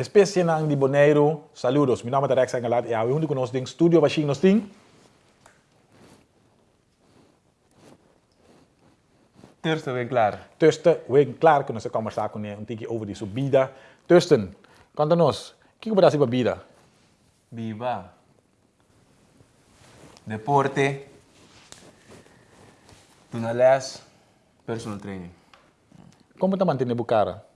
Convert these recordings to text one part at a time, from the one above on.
Especie nang di Boneiro, saludos. Mi nome é Rex Engelat e ao único nos ding studio machine nos ding. Terça bem claro. Tussen, we klaar kunnen ze conversar com um tique over die subida. Tussen, conta-nos, o que que você bebida? Viva. Deporte. Tunales. Personal training. Como te mantém bucara?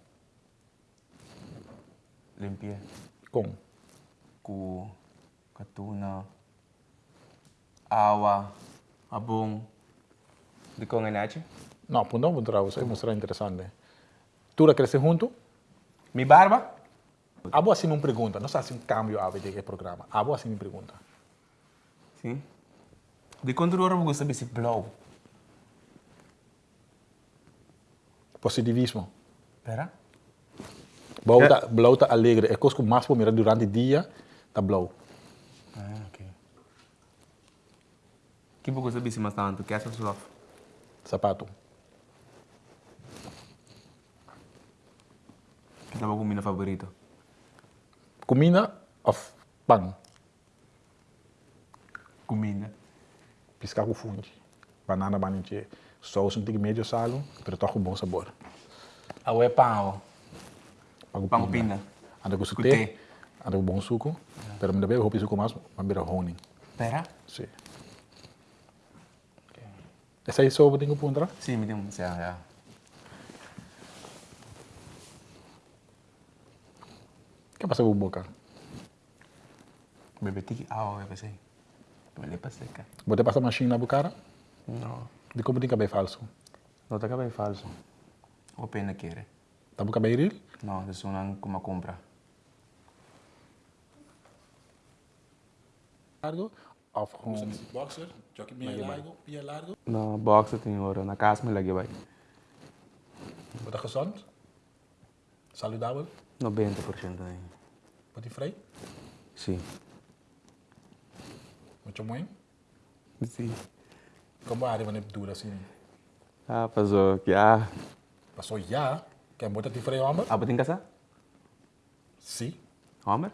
Limpia. Com. Cu. Katuna. Awa. Abong. Di ko nganache. Não, punto um trouxe, é mostrar interessante. Tu la cresce junto? Mi barba. Abo assim não pergunta, não sabe se um cambio a ver programa. Abo assim me pergunta. Sim. De quanto hora você sabe se blow? Positivismo. Pera. Blow tá, blow tá alegre, é coisa que mais por mirar durante o dia, tá blow. Ah, ok. Que você sabe se mais tanto? Que essa sua? Sapato. Que tava comida favorito? Comida of pão? Comida. Piscar com funde. Banana baninche. Sauce um tique médio salo, pero tá com bom sabor. Ah, é pão. Anda com Com suté, té. anda com bom suco, pero deve roupa suco mais, mas vira honing. Pera? Sim. Essa aí só eu tenho puntra? Sim, me tem um já, já. O que passa com boca? Bebe tiki awa, bebe sei. Bebe pa seca. Você passa machine na boca? Não. De como tem cabelo falso? Não tá cabelo falso. O pena querer. Tá com cabelo real? Não, isso não como compra. Largo? Of home? Boxer? Jockey meia largo, meia largo? Na box tem hora, na casa me lagi vai. Você gezond? Saludável? 90% aí. Você vrij? Sim. Muito bem? Sim. Como a área vai dura assim? Ah, passou que ah. Passou já? Quer botar te freio homem? Apa tem casa? Sim. Homer?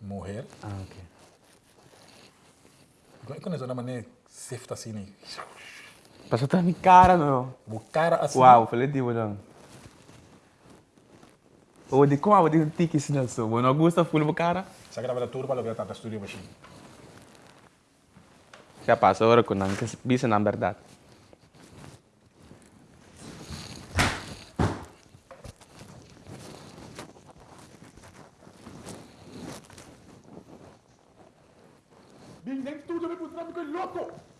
Morrer. Ah, ok. Quando é uma maneira safety assim, né? Passou tá minha cara, meu. O cara assim. Uau, falei de não. O de como, o de tiki sinal so. Bueno, gusta full bo cara. Sa grava turba lo tanta studio machine. Já passou hora com não, que bisa na verdade. Vim dentro tudo, me putrando com louco!